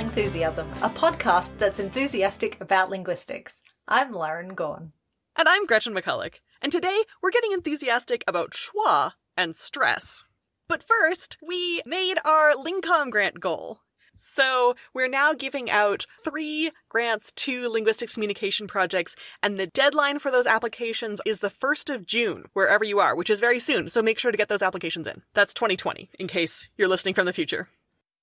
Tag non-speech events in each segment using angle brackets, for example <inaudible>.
to Lingthusiasm, a podcast that's enthusiastic about linguistics. I'm Lauren Gawne. And I'm Gretchen McCulloch. And today we're getting enthusiastic about schwa and stress. But first, we made our LingComm grant goal. So we're now giving out three grants to linguistics communication projects, and the deadline for those applications is the 1st of June, wherever you are, which is very soon. So make sure to get those applications in. That's 2020, in case you're listening from the future.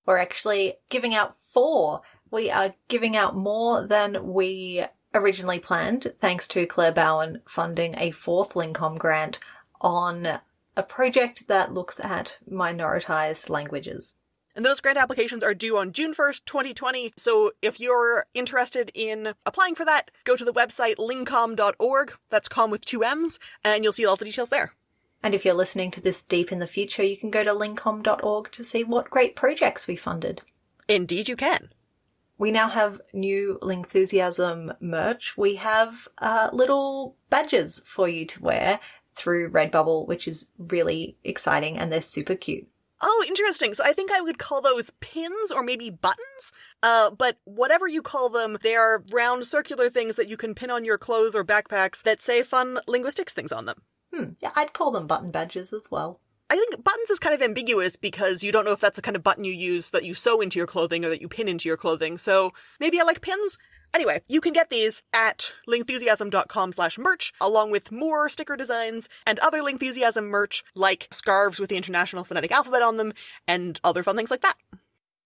We're actually giving out four. We are giving out more than we originally planned, thanks to Claire Bowern funding a fourth LingComm grant on a project that looks at minoritized languages. And those grant applications are due on June 1st, 2020. So if you're interested in applying for that, go to the website lingcomm.org. That's com with two M's, and you'll see all the details there. And if you're listening to this deep in the future, you can go to lingcomm.org to see what great projects we funded. Indeed, you can. We now have new Lingthusiasm merch. We have uh, little badges for you to wear through Redbubble, which is really exciting and they're super cute. Oh, interesting. So I think I would call those pins or maybe buttons. Uh, but whatever you call them, they are round circular things that you can pin on your clothes or backpacks that say fun linguistics things on them. Hmm. Yeah, I'd call them button badges as well. I think buttons is kind of ambiguous because you don't know if that's the kind of button you use that you sew into your clothing or that you pin into your clothing. So maybe I like pins. Anyway, you can get these at lingthusiasm.com slash merch, along with more sticker designs and other Lingthusiasm merch, like scarves with the International Phonetic Alphabet on them, and other fun things like that.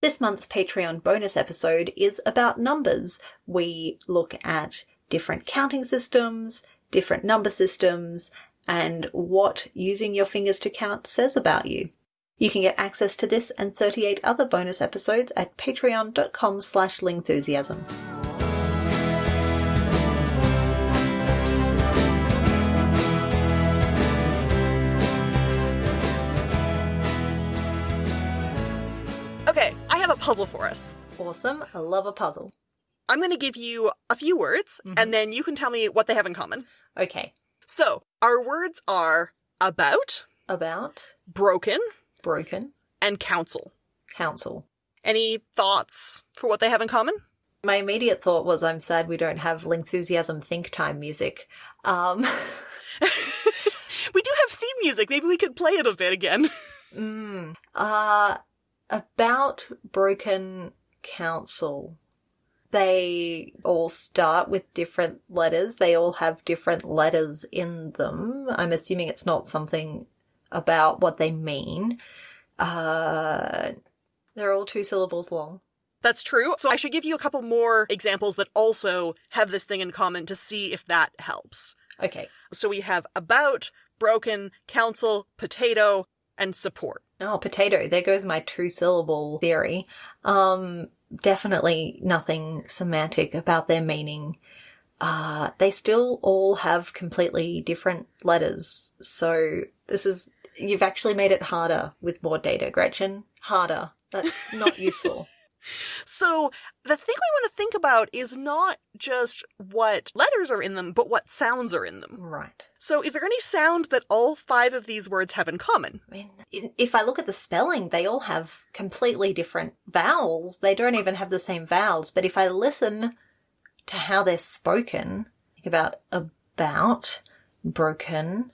This month's Patreon bonus episode is about numbers. We look at different counting systems, different number systems, and what using your fingers to count says about you. You can get access to this and 38 other bonus episodes at patreon.com slash lingthusiasm. Okay, I have a puzzle for us. Awesome. I love a puzzle. I'm going to give you a few words, and mm-hmm. then you can tell me what they have in common. Okay. So, our words are about, About broken, broken and council. council. Any thoughts for what they have in common? My immediate thought was I'm sad we don't have Lingthusiasm think time music. Um, <laughs> We do have theme music. Maybe we could play it a bit again. <laughs> mm, uh, about broken council. They all start with different letters. They all have different letters in them. I'm assuming it's not something about what they mean. Uh, they're all two syllables long. That's true. So I should give you a couple more examples that also have this thing in common to see if that helps. Okay. So we have about, broken, council, potato, and support. Oh, potato. There goes my two syllable theory. Um, definitely nothing semantic about their meaning. Uh, they still all have completely different letters. So this is, you've actually made it harder with more data, Gretchen. Harder. That's not <laughs> useful. So the thing we want to think about is not just what letters are in them, but what sounds are in them. Right. So is there any sound that all five of these words have in common? I mean, if I look at the spelling, they all have completely different vowels. They don't even have the same vowels. But if I listen to how they're spoken, think about about, broken,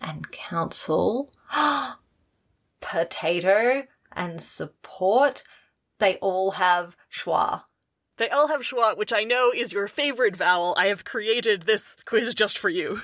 and council, <gasps> potato, and support, they all have schwa. They all have schwa, which I know is your favorite vowel. I have created this quiz just for you.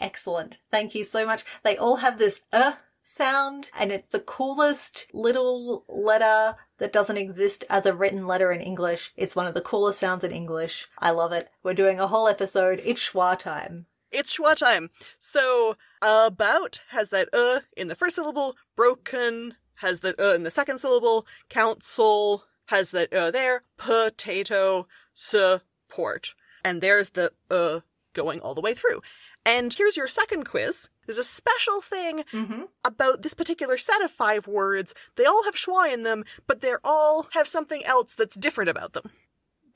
Excellent. Thank you so much. They all have this uh sound, and it's the coolest little letter that doesn't exist as a written letter in English. It's one of the coolest sounds in English. I love it. We're doing a whole episode. It's schwa time. It's schwa time. So about has that uh in the first syllable, broken has the uh in the second syllable, council has that uh there, potato, support. And there's the uh going all the way through. And here's your second quiz. There's a special thing Mm-hmm. about this particular set of five words. They all have schwa in them, but they all have something else that's different about them.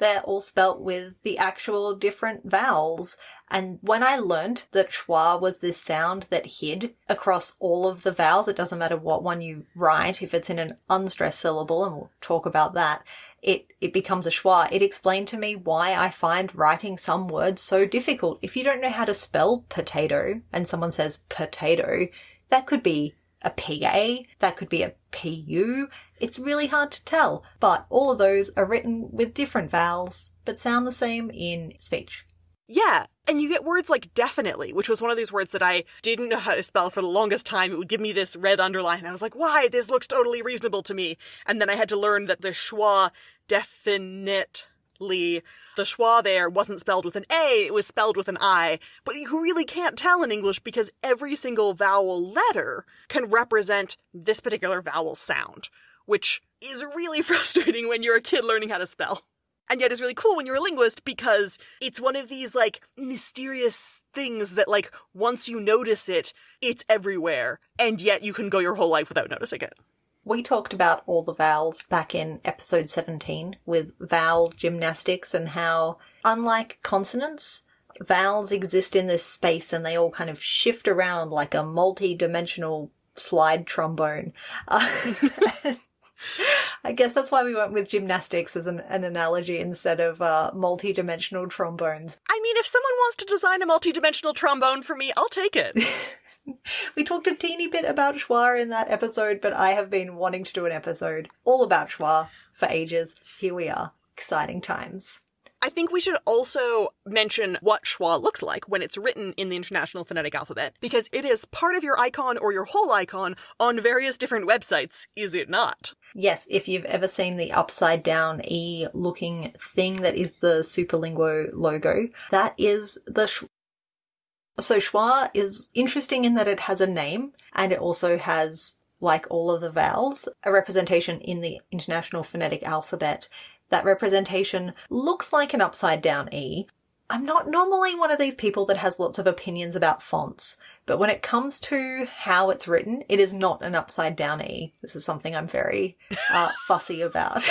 They're all spelt with the actual different vowels. And when I learnt that schwa was this sound that hid across all of the vowels, it doesn't matter what one you write, if it's in an unstressed syllable, and we'll talk about that, it, it becomes a schwa. It explained to me why I find writing some words so difficult. If you don't know how to spell potato and someone says potato, that could be a PA, that could be a PU. It's really hard to tell, but all of those are written with different vowels, but sound the same in speech. Yeah, and you get words like definitely, which was one of these words that I didn't know how to spell for the longest time. It would give me this red underline, and I was like, why? This looks totally reasonable to me. And then I had to learn that the schwa definitely the schwa there wasn't spelled with an A, it was spelled with an I. But you really can't tell in English because every single vowel letter can represent this particular vowel sound, which is really <laughs> frustrating when you're a kid learning how to spell. And yet is really cool when you're a linguist because it's one of these like mysterious things that like once you notice it, it's everywhere. And yet you can go your whole life without noticing it. We talked about all the vowels back in episode 17 with vowel gymnastics and how, unlike consonants, vowels exist in this space and they all kind of shift around like a multi dimensional slide trombone. Uh, <laughs> I guess that's why we went with gymnastics as an, an analogy instead of uh, multi dimensional trombones. I mean, if someone wants to design a multi dimensional trombone for me, I'll take it. <laughs> <laughs> we talked a teeny bit about schwa in that episode, but I have been wanting to do an episode all about schwa for ages. Here we are. Exciting times. I think we should also mention what schwa looks like when it's written in the International Phonetic Alphabet, because it is part of your icon or your whole icon on various different websites, is it not? Yes, if you've ever seen the upside down E looking thing that is the Superlinguo logo, that is the so schwa is interesting in that it has a name and it also has, like all of the vowels, a representation in the International Phonetic Alphabet. That representation looks like an upside down E. I'm not normally one of these people that has lots of opinions about fonts, but when it comes to how it's written, it is not an upside down E. This is something I'm very uh, fussy about.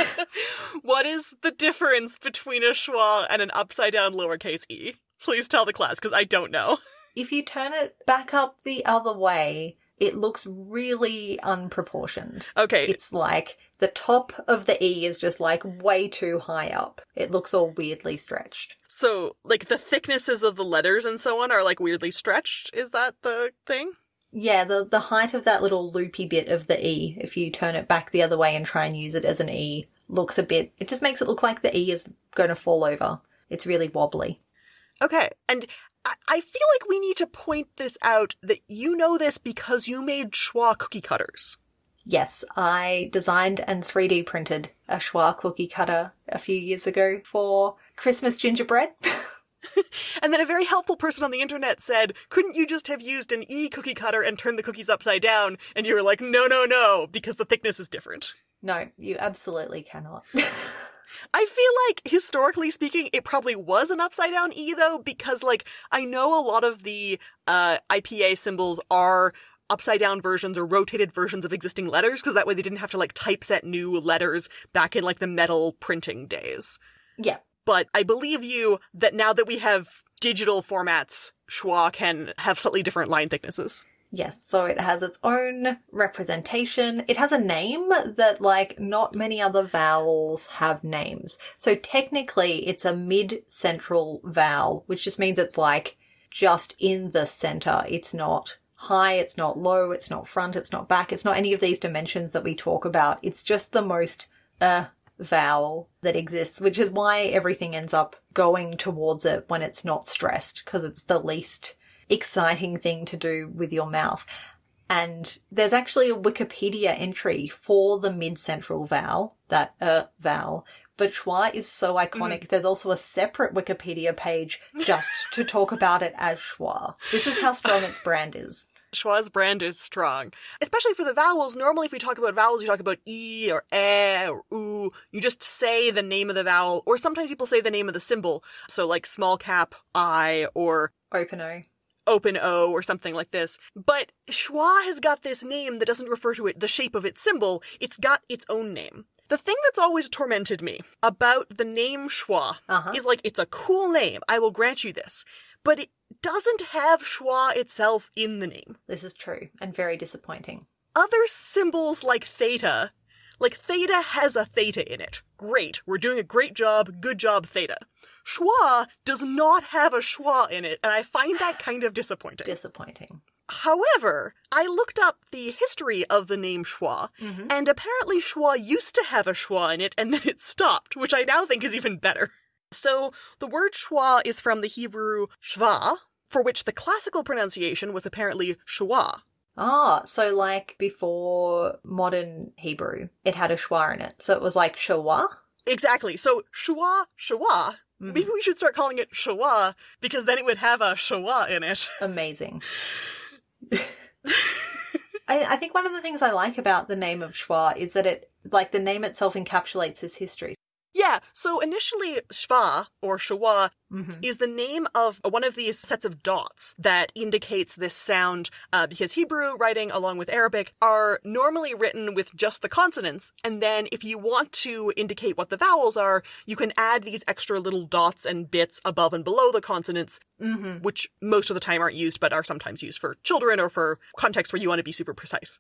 <laughs> what is the difference between a schwa and an upside down lowercase e? Please tell the class because I don't know. If you turn it back up the other way, it looks really unproportioned. Okay. It's like the top of the E is just like way too high up. It looks all weirdly stretched. So, like the thicknesses of the letters and so on are like weirdly stretched. Is that the thing? Yeah, the the height of that little loopy bit of the E, if you turn it back the other way and try and use it as an E, looks a bit it just makes it look like the E is going to fall over. It's really wobbly. Okay. And I feel like we need to point this out that you know this because you made schwa cookie cutters. Yes, I designed and 3D printed a schwa cookie cutter a few years ago for Christmas gingerbread. <laughs> and then a very helpful person on the internet said, couldn't you just have used an E cookie cutter and turned the cookies upside down? And you were like, no, no, no, because the thickness is different. No, you absolutely cannot. <laughs> I feel like historically speaking, it probably was an upside down E though, because like I know a lot of the uh, IPA symbols are upside down versions or rotated versions of existing letters, because that way they didn't have to like typeset new letters back in like the metal printing days. Yeah. But I believe you that now that we have digital formats, schwa can have slightly different line thicknesses. Yes, so it has its own representation. It has a name that, like, not many other vowels have names. So technically, it's a mid-central vowel, which just means it's like just in the center. It's not high, it's not low, it's not front, it's not back, it's not any of these dimensions that we talk about. It's just the most uh vowel that exists, which is why everything ends up going towards it when it's not stressed, because it's the least exciting thing to do with your mouth. And there's actually a Wikipedia entry for the mid-central vowel, that uh vowel. But schwa is so iconic. Mm. There's also a separate Wikipedia page just to talk about it as schwa. This is how strong its brand is. Schwa's brand is strong. Especially for the vowels. Normally, if we talk about vowels, you talk about E or E or U. You just say the name of the vowel, or sometimes people say the name of the symbol. So, like small cap I or open O open O or something like this. But schwa has got this name that doesn't refer to it, the shape of its symbol. It's got its own name. The thing that's always tormented me about the name Schwa Uh-huh. is like, it's a cool name. I will grant you this. But it doesn't have schwa itself in the name. This is true and very disappointing. Other symbols like theta, like theta has a theta in it. Great, we're doing a great job, good job, theta. Schwa does not have a schwa in it, and I find that kind of disappointing. Disappointing. However, I looked up the history of the name schwa, Mhm. and apparently schwa used to have a schwa in it, and then it stopped, which I now think is even better. So, the word schwa is from the Hebrew shva, for which the classical pronunciation was apparently schwa. Ah, so like before modern Hebrew, it had a schwa in it. So it was like shawa. Exactly. So, schwa, shwa. Mhm. Maybe we should start calling it shwa, because then it would have a shwa in it. Amazing. <laughs> I, I think one of the things I like about the name of Schwa is that it, like, the name itself encapsulates his history. Yeah, so initially, shva, or shwa, Mm-hmm. is the name of one of these sets of dots that indicates this sound uh, because Hebrew writing along with Arabic are normally written with just the consonants and then if you want to indicate what the vowels are you can add these extra little dots and bits above and below the consonants Mm-hmm. which most of the time aren't used but are sometimes used for children or for contexts where you want to be super precise.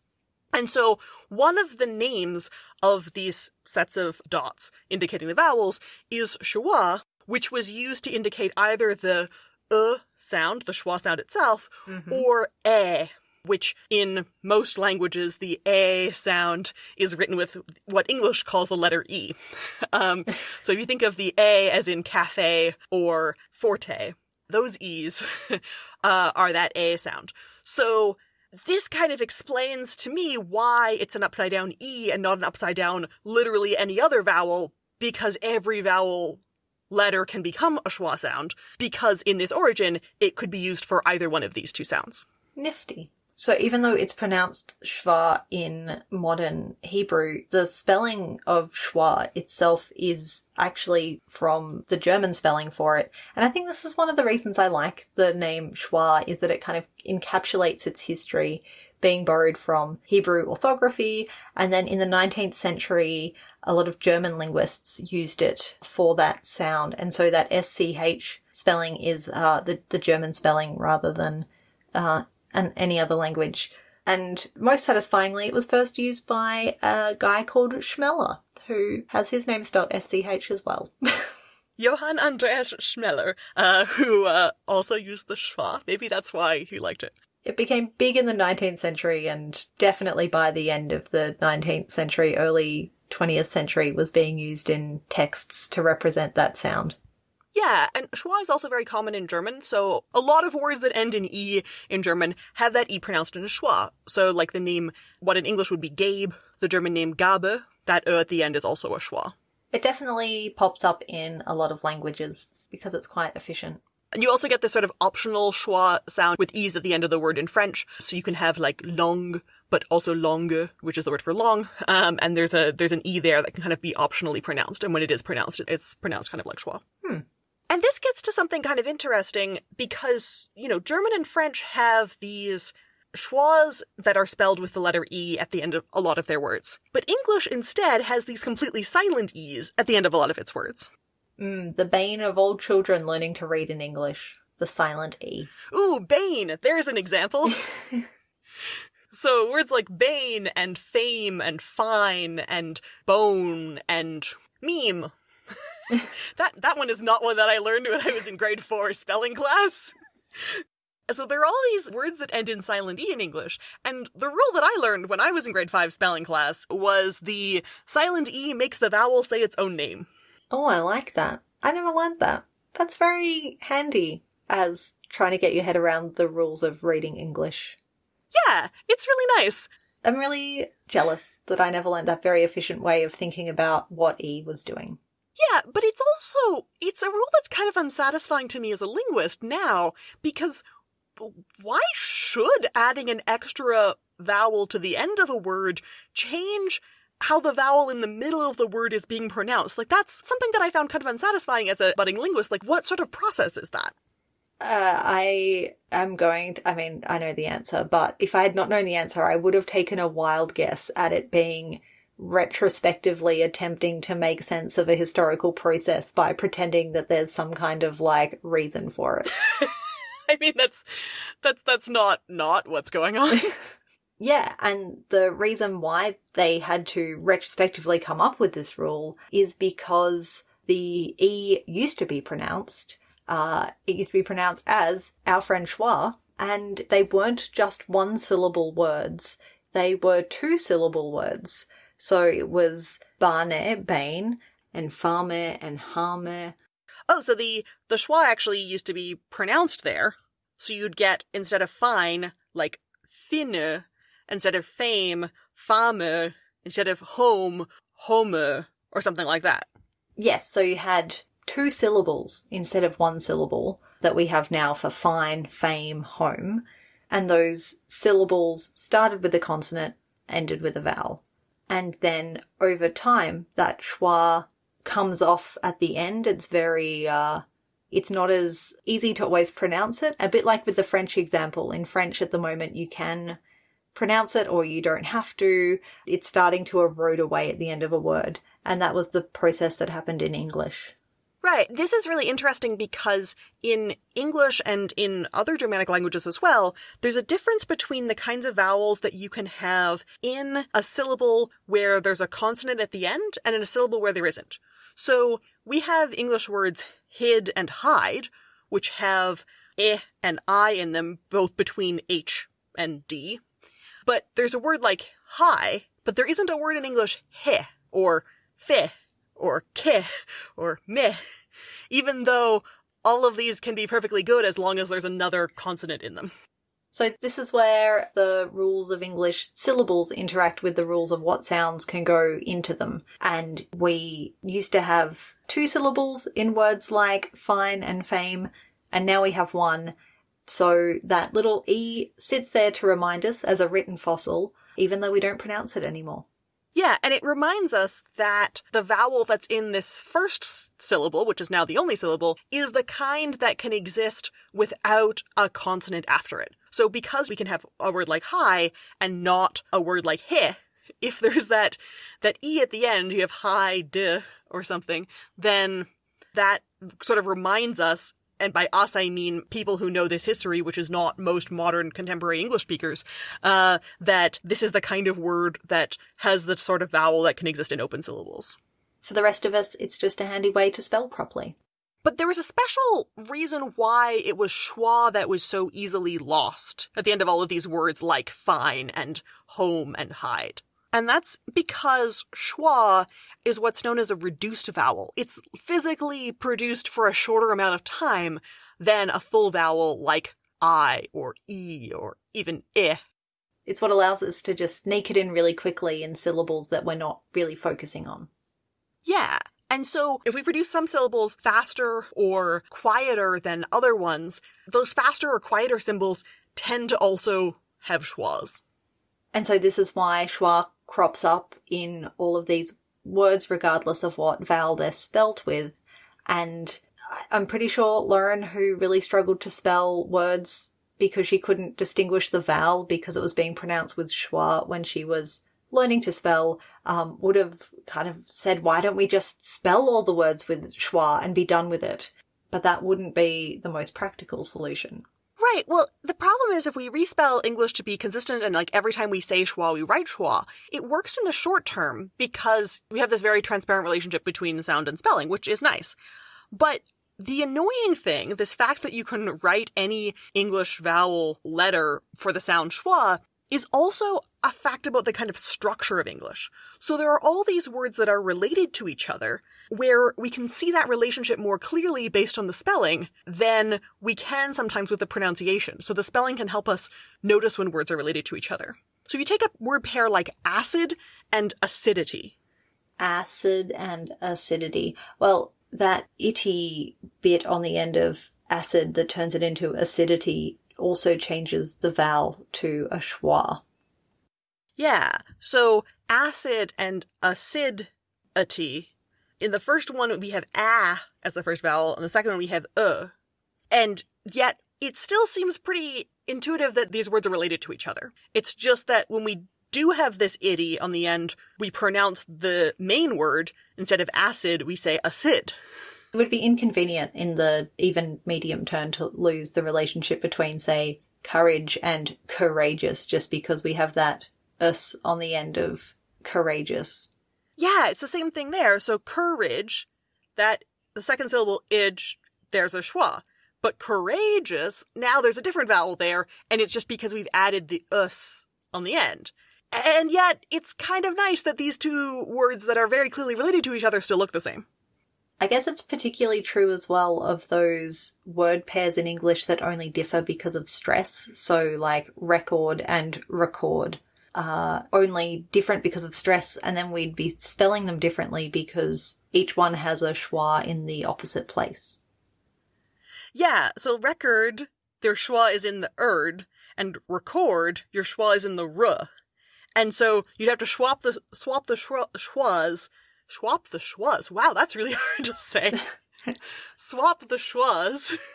And so one of the names of these sets of dots indicating the vowels is schwa, which was used to indicate either the uh sound, the schwa sound itself, Mhm. or a, which in most languages the a sound is written with what English calls the letter e. <laughs> Um, so if you think of the a as in cafe or forte, those e's <laughs> uh, are that a sound. So this kind of explains to me why it's an upside down E and not an upside down literally any other vowel, because every vowel letter can become a schwa sound, because in this origin, it could be used for either one of these two sounds. Nifty. So even though it's pronounced schwa in modern Hebrew, the spelling of schwa itself is actually from the German spelling for it. And I think this is one of the reasons I like the name schwa is that it kind of encapsulates its history being borrowed from Hebrew orthography. And then in the 19th century, a lot of German linguists used it for that sound. And so that SCH spelling is uh, the, the German spelling rather than uh, an, any other language. And most satisfyingly, it was first used by a guy called Schmeller, who has his name spelled SCH as well. <laughs> Johann Andreas Schmeller, uh, who uh, also used the schwa. Maybe that's why he liked it. it became big in the 19th century and definitely by the end of the 19th century, early 20th century was being used in texts to represent that sound. Yeah, and schwa is also very common in German, so a lot of words that end in e in German have that e pronounced in a schwa. So, like the name, what in English would be Gabe, the German name Gabe, that ö at the end is also a schwa. It definitely pops up in a lot of languages because it's quite efficient. And you also get this sort of optional schwa sound with e's at the end of the word in French. So you can have like long, but also longue, which is the word for long. Um, and there's a there's an e there that can kind of be optionally pronounced. And when it is pronounced, it's pronounced kind of like schwa. Hmm. And this gets to something kind of interesting because you know German and French have these schwas that are spelled with the letter e at the end of a lot of their words, but English instead has these completely silent e's at the end of a lot of its words. Mm, the bane of all children learning to read in English, the silent E. Ooh, Bane! There's an example. <laughs> so words like Bane and fame and fine and bone and meme. <laughs> that that one is not one that I learned when I was in grade four spelling class. <laughs> So there are all these words that end in silent E in English, and the rule that I learned when I was in grade 5 spelling class was the silent E makes the vowel say its own name. Oh, I like that. I never learned that. That's very handy as trying to get your head around the rules of reading English. Yeah, it's really nice. I'm really jealous that I never learned that very efficient way of thinking about what E was doing. Yeah, but it's also it's a rule that's kind of unsatisfying to me as a linguist now because why should adding an extra vowel to the end of a word change how the vowel in the middle of the word is being pronounced? Like that's something that I found kind of unsatisfying as a budding linguist. Like what sort of process is that? Uh, I am going to, I mean, I know the answer, but if I had not known the answer, I would have taken a wild guess at it being retrospectively attempting to make sense of a historical process by pretending that there's some kind of like reason for it. <laughs> I mean, that's that's that's not not what's going on. <laughs> Yeah, and the reason why they had to retrospectively come up with this rule is because the E used to be pronounced, uh, it used to be pronounced as our schwa, and they weren't just one syllable words, they were two syllable words. So it was bane, bane, and fame and hame. Oh, so the the schwa actually used to be pronounced there. So you'd get instead of fine, like thinne, instead of fame, fame, instead of home, home, or something like that. Yes, so you had two syllables instead of one syllable that we have now for fine, fame, home. And those syllables started with a consonant, ended with a vowel. And then over time, that schwa comes off at the end. It's very, uh, it's not as easy to always pronounce it. A bit like with the French example. In French at the moment, you can pronounce it or you don't have to. It's starting to erode away at the end of a word. And that was the process that happened in English. Right. This is really interesting because in English and in other Germanic languages as well, there's a difference between the kinds of vowels that you can have in a syllable where there's a consonant at the end and in a syllable where there isn't. So we have English words hid and hide, which have eh and I in them, both between H and D. But there's a word like hi, but there isn't a word in English he or fe or ke or me, even though all of these can be perfectly good as long as there's another consonant in them. So this is where the rules of English syllables interact with the rules of what sounds can go into them. And we used to have two syllables in words like fine and fame, and now we have one. So that little E sits there to remind us as a written fossil, even though we don't pronounce it anymore. Yeah, and it reminds us that the vowel that's in this first syllable, which is now the only syllable, is the kind that can exist without a consonant after it. So because we can have a word like hi and not a word like he, if <laughs> there's that that e at the end, you have hi de or something, then that sort of reminds us and by us I mean people who know this history, which is not most modern contemporary English speakers, uh, that this is the kind of word that has the sort of vowel that can exist in open syllables. For the rest of us, it's just a handy way to spell properly. But there was a special reason why it was schwa that was so easily lost at the end of all of these words like fine and home and hide. And that's because schwa is what's known as a reduced vowel. It's physically produced for a shorter amount of time than a full vowel like I or E or even eh. It's what allows us to just sneak it in really quickly in syllables that we're not really focusing on. Yeah. And so if we produce some syllables faster or quieter than other ones, those faster or quieter symbols tend to also have schwas. And so this is why schwa crops up in all of these words regardless of what vowel they're spelt with. And I'm pretty sure Lauren, who really struggled to spell words because she couldn't distinguish the vowel because it was being pronounced with schwa when she was learning to spell, um, would have kind of said, why don't we just spell all the words with schwa and be done with it? But that wouldn't be the most practical solution. Right. Well, the problem is if we respell English to be consistent and like every time we say schwa, we write schwa, it works in the short term because we have this very transparent relationship between sound and spelling, which is nice. But the annoying thing, this fact that you can write any English vowel letter for the sound schwa, is also a fact about the kind of structure of English. So there are all these words that are related to each other, where we can see that relationship more clearly based on the spelling than we can sometimes with the pronunciation. So the spelling can help us notice when words are related to each other. So if you take a word pair like acid and acidity. Acid and acidity. Well, that itty bit on the end of acid that turns it into acidity also changes the vowel to a schwa. Yeah. So acid and acidity in the first one, we have a as the first vowel, and the second one, we have uh. And yet, it still seems pretty intuitive that these words are related to each other. It's just that when we do have this itty on the end, we pronounce the main word instead of acid, we say acid. It would be inconvenient in the even medium term to lose the relationship between, say, courage and courageous just because we have that us on the end of courageous. Yeah, it's the same thing there. So courage, that the second syllable idge, there's a schwa. But courageous, now there's a different vowel there, and it's just because we've added the us on the end. And yet, it's kind of nice that these two words that are very clearly related to each other still look the same. I guess it's particularly true as well of those word pairs in English that only differ because of stress. So, like record and record are only different because of stress, and then we'd be spelling them differently because each one has a schwa in the opposite place. Yeah, so record, their schwa is in the erd, and record, your schwa is in the r. And so you'd have to swap the swap the schwa, schwas, swap the schwas. Wow, that's really <laughs> hard to say. <laughs> swap the schwas. <laughs>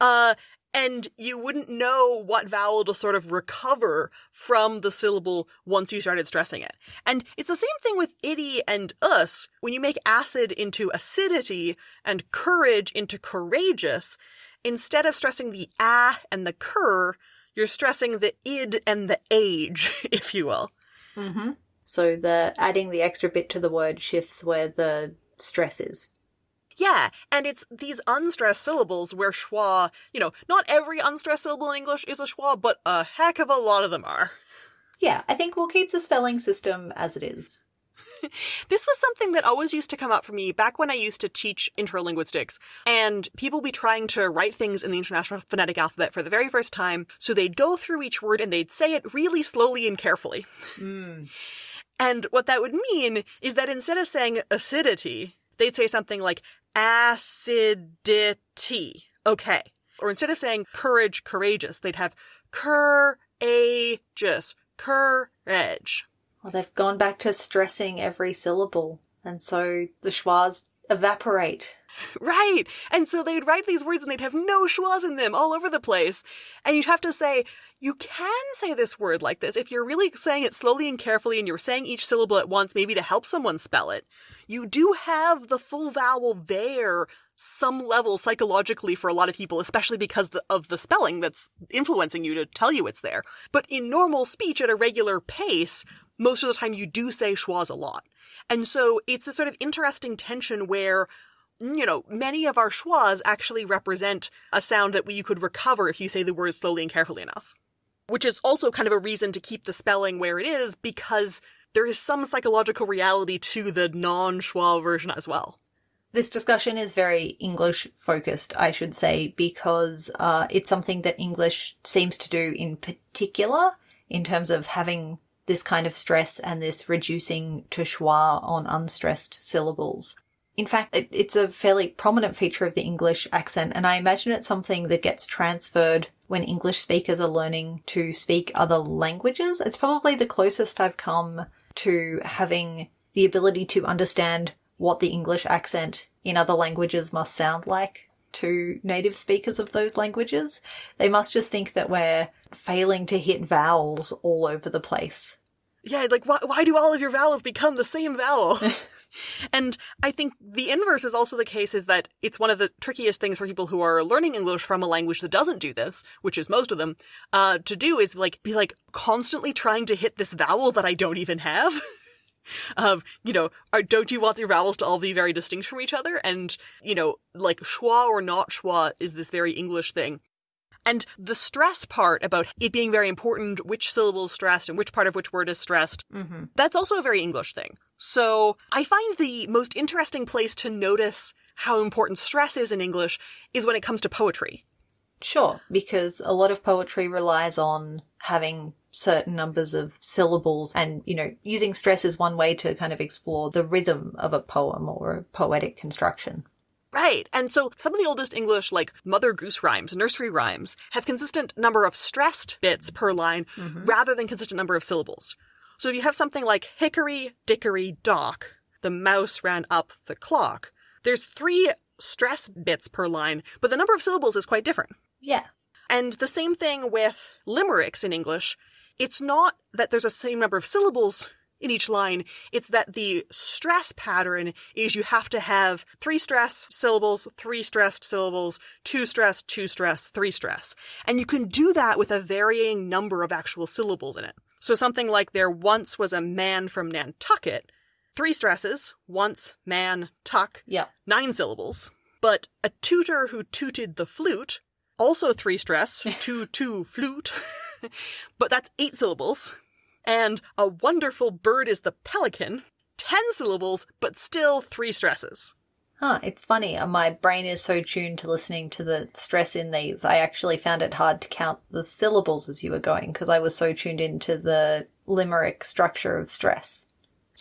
Uh, and you wouldn't know what vowel to sort of recover from the syllable once you started stressing it. And it's the same thing with itty and us. When you make acid into acidity and courage into courageous, instead of stressing the ah and the cur, you're stressing the id and the age, <laughs> if you will. Mm-hmm. So the adding the extra bit to the word shifts where the stress is. Yeah, and it's these unstressed syllables where schwa, you know, not every unstressed syllable in English is a schwa, but a heck of a lot of them are. Yeah, I think we'll keep the spelling system as it is. <laughs> this was something that always used to come up for me back when I used to teach intro linguistics, and people be trying to write things in the International Phonetic Alphabet for the very first time, so they'd go through each word and they'd say it really slowly and carefully. Mm. And what that would mean is that instead of saying acidity, they'd say something like acidity. Okay. Or instead of saying courage, courageous, they'd have courageous, courage. Well, they've gone back to stressing every syllable, and so the schwas evaporate. Right. And so they'd write these words and they'd have no schwas in them all over the place. And you'd have to say, you can say this word like this if you're really saying it slowly and carefully and you're saying each syllable at once, maybe to help someone spell it. You do have the full vowel there some level psychologically for a lot of people, especially because of the spelling that's influencing you to tell you it's there. But in normal speech at a regular pace, most of the time you do say schwas a lot. And so it's a sort of interesting tension where mm, you know, many of our schwas actually represent a sound that you could recover if you say the word slowly and carefully enough which is also kind of a reason to keep the spelling where it is because there is some psychological reality to the non-schwa version as well. This discussion is very English focused, I should say, because uh, it's something that English seems to do in particular in terms of having this kind of stress and this reducing to schwa on unstressed syllables. In fact, it, it's a fairly prominent feature of the English accent, and I imagine it's something that gets transferred when English speakers are learning to speak other languages. It's probably the closest I've come to having the ability to understand what the English accent in other languages must sound like to native speakers of those languages. They must just think that we're failing to hit vowels all over the place. Yeah, like why, why do all of your vowels become the same vowel? <laughs> <laughs> and I think the inverse is also the case is that it's one of the trickiest things for people who are learning English from a language that doesn't do this, which is most of them, uh, to do is like, be like constantly trying to hit this vowel that I don't even have. <laughs> um, you know, are, don't you want your vowels to all be very distinct from each other? And, you know, like schwa or not schwa is this very English thing. And the stress part about it being very important, which syllable is stressed and which part of which word is stressed, mm-hmm. that's also a very English thing. So I find the most interesting place to notice how important stress is in English is when it comes to poetry. Sure, because a lot of poetry relies on having certain numbers of syllables and, you know, using stress is one way to kind of explore the rhythm of a poem or a poetic construction. Right. And so some of the oldest English, like Mother Goose rhymes, nursery rhymes, have consistent number of stressed bits per line mm-hmm. rather than consistent number of syllables. So if you have something like hickory, dickory, dock, the mouse ran up the clock, there's three stress bits per line, but the number of syllables is quite different. Yeah. And the same thing with limericks in English. it's not that there's a same number of syllables in each line, it's that the stress pattern is you have to have three stress syllables, three stressed syllables, two stress, two stress, three stress. And you can do that with a varying number of actual syllables in it. So something like there once was a man from Nantucket, three stresses, once, man, tuck, Yeah. nine syllables. But a tutor who tooted the flute, also three stress, <laughs> two, two, flute, <laughs> but that's eight syllables. And a wonderful bird is the pelican, ten syllables, but still three stresses. Huh, it's funny. uh, My brain is so tuned to listening to the stress in these. I actually found it hard to count the syllables as you were going because I was so tuned into the limerick structure of stress.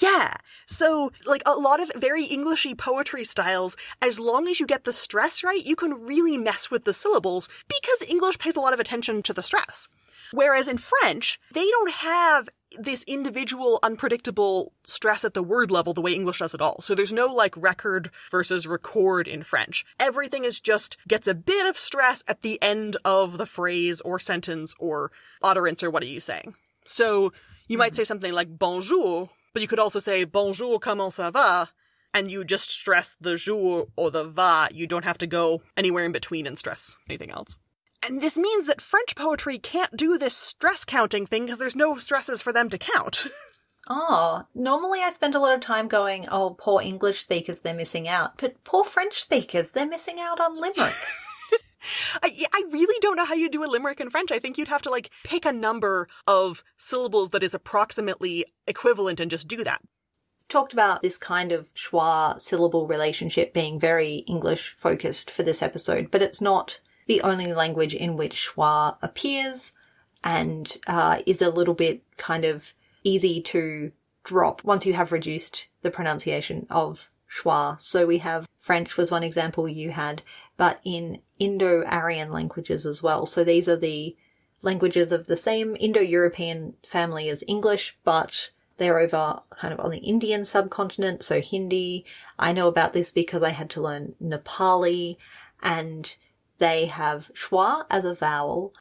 Yeah. So, like a lot of very Englishy poetry styles, as long as you get the stress right, you can really mess with the syllables because English pays a lot of attention to the stress. Whereas in French, they don't have this individual unpredictable stress at the word level the way English does at all. So there's no like record versus record in French. Everything is just gets a bit of stress at the end of the phrase or sentence or utterance or what are you saying. So you might say something like bonjour, but you could also say bonjour, comment ça va? And you just stress the jour or the va. You don't have to go anywhere in between and stress anything else. And this means that French poetry can't do this stress counting thing because there's no stresses for them to count. <laughs> Oh, normally I spend a lot of time going, oh, poor English speakers, they're missing out. But poor French speakers, they're missing out on limericks. <laughs> I, I really don't know how you do a limerick in French. I think you'd have to like pick a number of syllables that is approximately equivalent and just do that. talked about this kind of schwa syllable relationship being very English focused for this episode, but it's not the only language in which schwa appears and uh, is a little bit kind of easy to drop once you have reduced the pronunciation of schwa. So we have French was one example you had, but in Indo-Aryan languages as well. So these are the languages of the same Indo-European family as English, but they're over kind of on the Indian subcontinent, so Hindi. I know about this because I had to learn Nepali, and they have schwa as a vowel.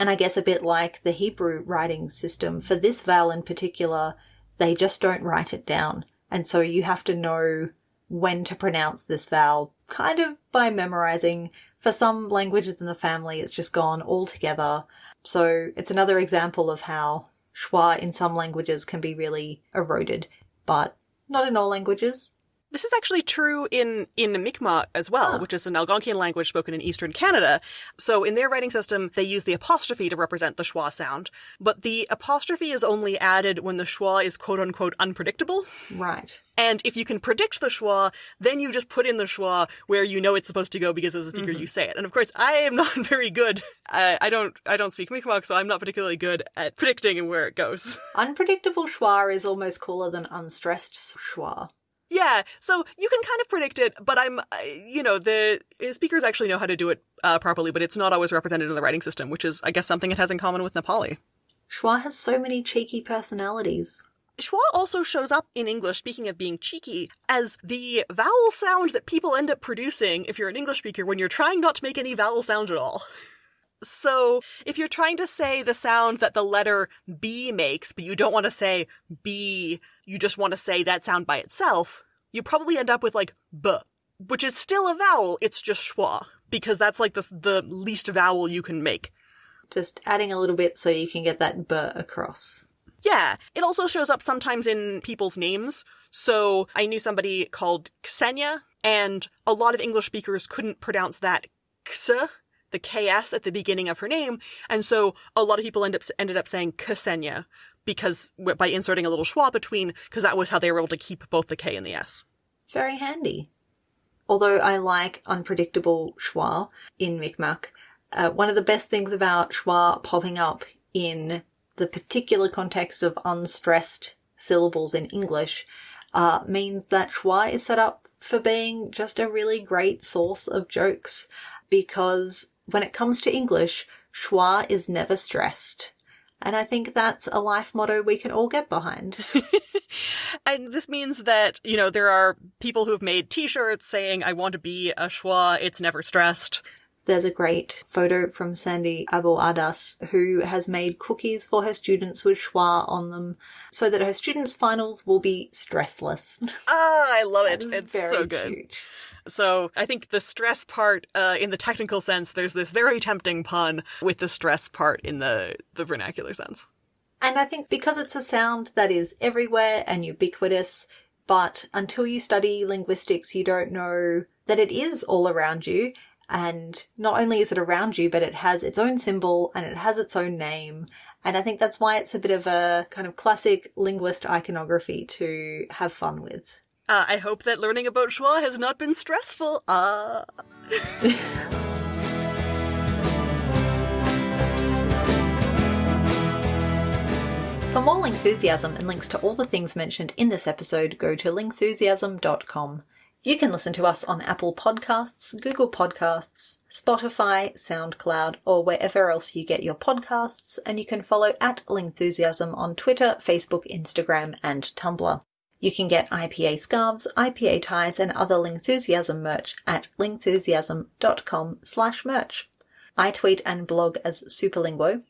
And I guess a bit like the Hebrew writing system, for this vowel in particular, they just don't write it down. And so you have to know when to pronounce this vowel kind of by memorizing. For some languages in the family, it's just gone altogether. So it's another example of how schwa in some languages can be really eroded, but not in all languages. This is actually true in, in Mi'kmaq as well, Ah. which is an Algonquian language spoken in eastern Canada. So in their writing system, they use the apostrophe to represent the schwa sound, but the apostrophe is only added when the schwa is quote unquote unpredictable. Right. And if you can predict the schwa, then you just put in the schwa where you know it's supposed to go because as a speaker you say it. And of course, I am <laughs> not very good. I, I don't I don't speak Mi'kmaq, so I'm not particularly good at predicting where it goes. <laughs> Unpredictable schwa is almost cooler than unstressed schwa. Yeah, so you can kind of predict it, but I'm uh, you know the speakers actually know how to do it uh, properly, but it's not always represented in the writing system, which is I guess something it has in common with Nepali. Schwa has so many cheeky personalities. Schwa also shows up in English, speaking of being cheeky, as the vowel sound that people end up producing if you're an English speaker when you're trying not to make any vowel sound at all. So, if you're trying to say the sound that the letter B makes, but you don't want to say B, you just want to say that sound by itself, you probably end up with like B, which is still a vowel, it's just schwa, because that's like the, the least vowel you can make. Just adding a little bit so you can get that b across. Yeah, it also shows up sometimes in people's names. So I knew somebody called Ksenia, and a lot of English speakers couldn't pronounce that ks, the ks at the beginning of her name, and so a lot of people end up ended up saying Ksenia because by inserting a little schwa between, because that was how they were able to keep both the k and the s. Very handy. Although I like unpredictable schwa in Mi'kmaq, uh, one of the best things about schwa popping up in the particular context of unstressed syllables in English uh, means that schwa is set up for being just a really great source of jokes because when it comes to English, schwa is never stressed. And I think that's a life motto we can all get behind. <laughs> <laughs> And this means that, you know, there are people who've made t-shirts saying, I want to be a schwa, it's never stressed. There's a great photo from Sandy Abu Adas who has made cookies for her students with schwa on them so that her students' finals will be stressless. Ah, I love <laughs> it. It's very so good. cute. So I think the stress part, uh, in the technical sense, there's this very tempting pun with the stress part in the, the vernacular sense. And I think because it's a sound that is everywhere and ubiquitous, but until you study linguistics, you don't know that it is all around you. And not only is it around you, but it has its own symbol and it has its own name. And I think that's why it's a bit of a kind of classic linguist iconography to have fun with. Uh, I hope that learning about schwa has not been stressful. Uh, <laughs> For more Lingthusiasm and links to all the things mentioned in this episode, go to lingthusiasm.com. You can listen to us on Apple Podcasts, Google Podcasts, Spotify, SoundCloud, or wherever else you get your podcasts, and you can follow at Lingthusiasm on Twitter, Facebook, Instagram, and Tumblr. You can get IPA scarves, IPA ties, and other Lingthusiasm merch at lingthusiasm.com slash merch. I tweet and blog as Superlinguo,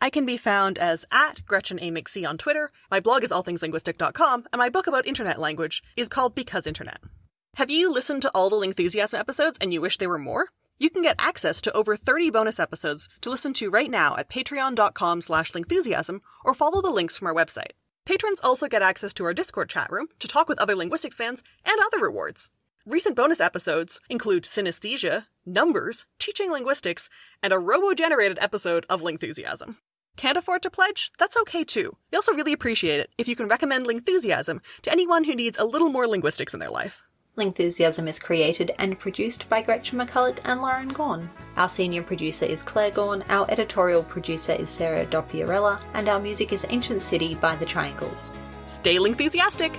I can be found as at Gretchen A. McC on Twitter. My blog is allthingslinguistic.com, and my book about internet language is called Because Internet. Have you listened to all the Lingthusiasm episodes and you wish there were more? You can get access to over 30 bonus episodes to listen to right now at patreon.com slash lingthusiasm or follow the links from our website. Patrons also get access to our Discord chat room to talk with other linguistics fans and other rewards. Recent bonus episodes include synesthesia, numbers, teaching linguistics, and a robo-generated episode of Lingthusiasm. Can't afford to pledge? That's okay too. We also really appreciate it if you can recommend Lingthusiasm to anyone who needs a little more linguistics in their life. Lingthusiasm is created and produced by Gretchen McCulloch and Lauren Gawne. Our senior producer is Claire Gawne, our editorial producer is Sarah Dopierala, and our music is Ancient City by The Triangles. Stay Lingthusiastic!